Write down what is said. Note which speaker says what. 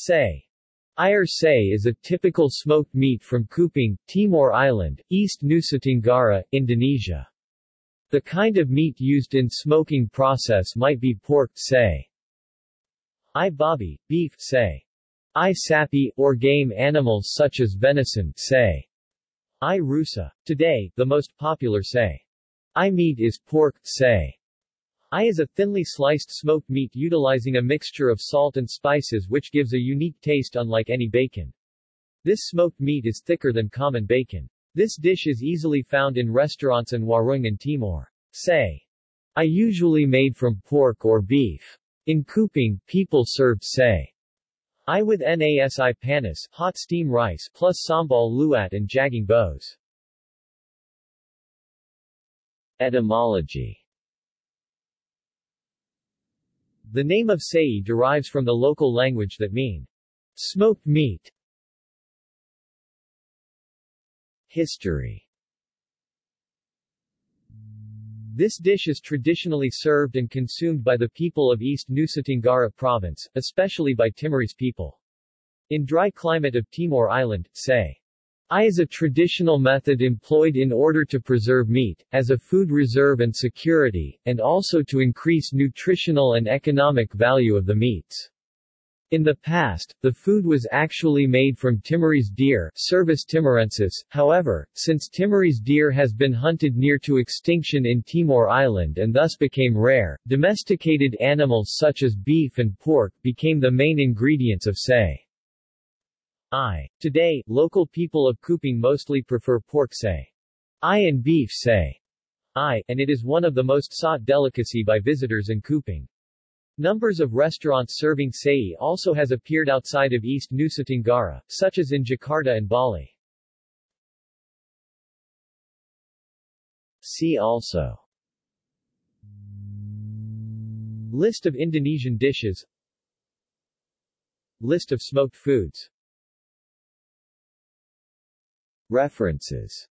Speaker 1: Say. Air say is a typical smoked meat from Kupang, Timor Island, East Nusa Tenggara, Indonesia. The kind of meat used in smoking process might be pork say. I babi, beef say. I sapi, or game animals such as venison say. I rusa. Today, the most popular say. I meat is pork say. I is a thinly sliced smoked meat utilizing a mixture of salt and spices which gives a unique taste unlike any bacon. This smoked meat is thicker than common bacon. This dish is easily found in restaurants in warung in Timor. Say. I usually made from pork or beef. In Kupang, people served say. I with nasi panas, hot steam rice, plus sambal lu'at and jagung bose. Etymology The name of Sei derives from the local language that mean smoked meat. History This dish is traditionally served and consumed by the people of East Nusa Tenggara province, especially by Timorese people. In dry climate of Timor Island, say, I is a traditional method employed in order to preserve meat, as a food reserve and security, and also to increase nutritional and economic value of the meats. In the past, the food was actually made from Timorese deer Cervus timorensis, however, since Timorese deer has been hunted near to extinction in Timor Island and thus became rare, domesticated animals such as beef and pork became the main ingredients of say. I. Today, local people of Kupang mostly prefer pork say. I and beef say. I, and it is one of the most sought delicacy by visitors in Kupang. Numbers of restaurants serving sei also has appeared outside of East Nusa Tenggara, such as in Jakarta and Bali. See also List of Indonesian dishes List of smoked foods References